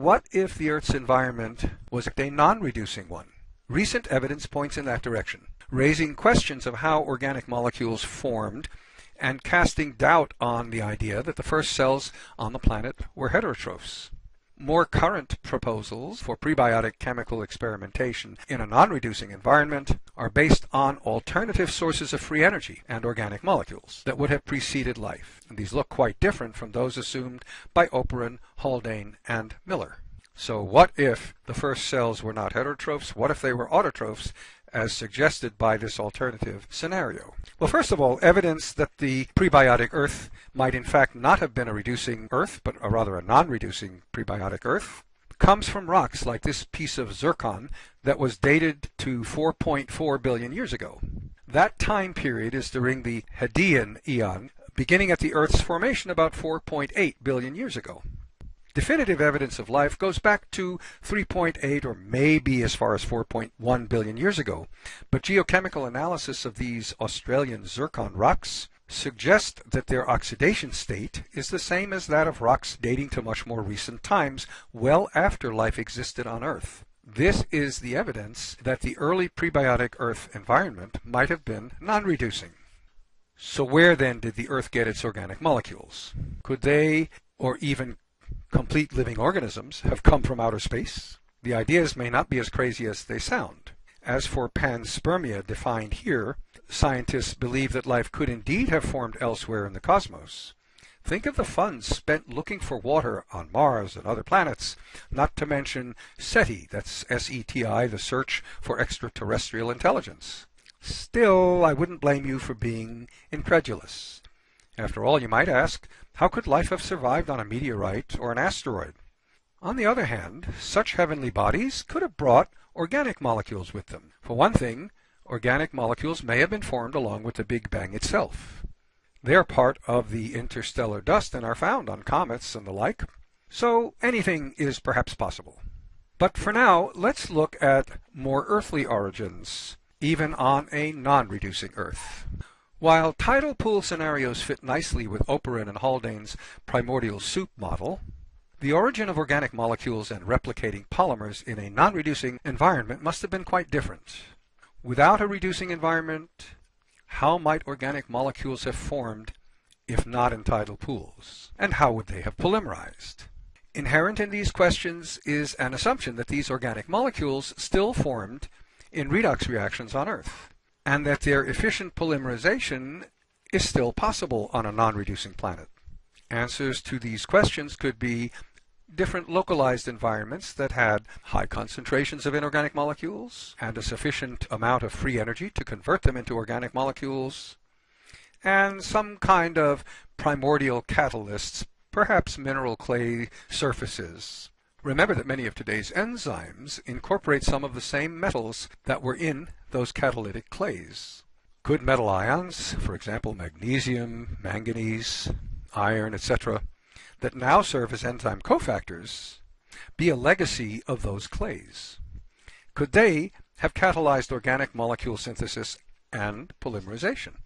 what if the Earth's environment was a non-reducing one? Recent evidence points in that direction, raising questions of how organic molecules formed and casting doubt on the idea that the first cells on the planet were heterotrophs. More current proposals for prebiotic chemical experimentation in a non-reducing environment are based on alternative sources of free energy and organic molecules that would have preceded life. And these look quite different from those assumed by Oparin, Haldane, and Miller. So what if the first cells were not heterotrophs? What if they were autotrophs as suggested by this alternative scenario? Well, first of all, evidence that the prebiotic Earth might in fact not have been a reducing Earth, but a rather a non-reducing prebiotic Earth, comes from rocks like this piece of zircon that was dated to 4.4 billion years ago. That time period is during the Hadean eon, beginning at the Earth's formation about 4.8 billion years ago. Definitive evidence of life goes back to 3.8 or maybe as far as 4.1 billion years ago, but geochemical analysis of these Australian zircon rocks suggest that their oxidation state is the same as that of rocks dating to much more recent times, well after life existed on Earth. This is the evidence that the early prebiotic Earth environment might have been non-reducing. So where then did the Earth get its organic molecules? Could they, or even complete living organisms have come from outer space. The ideas may not be as crazy as they sound. As for panspermia defined here, scientists believe that life could indeed have formed elsewhere in the cosmos. Think of the funds spent looking for water on Mars and other planets, not to mention SETI, that's S-E-T-I, the search for extraterrestrial intelligence. Still, I wouldn't blame you for being incredulous. After all, you might ask, how could life have survived on a meteorite or an asteroid? On the other hand, such heavenly bodies could have brought organic molecules with them. For one thing, organic molecules may have been formed along with the Big Bang itself. They are part of the interstellar dust and are found on comets and the like. So anything is perhaps possible. But for now, let's look at more earthly origins, even on a non-reducing Earth. While tidal pool scenarios fit nicely with Oparin and Haldane's primordial soup model, the origin of organic molecules and replicating polymers in a non-reducing environment must have been quite different. Without a reducing environment, how might organic molecules have formed if not in tidal pools? And how would they have polymerized? Inherent in these questions is an assumption that these organic molecules still formed in redox reactions on Earth and that their efficient polymerization is still possible on a non-reducing planet. Answers to these questions could be different localized environments that had high concentrations of inorganic molecules and a sufficient amount of free energy to convert them into organic molecules, and some kind of primordial catalysts, perhaps mineral clay surfaces. Remember that many of today's enzymes incorporate some of the same metals that were in those catalytic clays. Good metal ions, for example magnesium, manganese, iron, etc., that now serve as enzyme cofactors, be a legacy of those clays? Could they have catalyzed organic molecule synthesis and polymerization?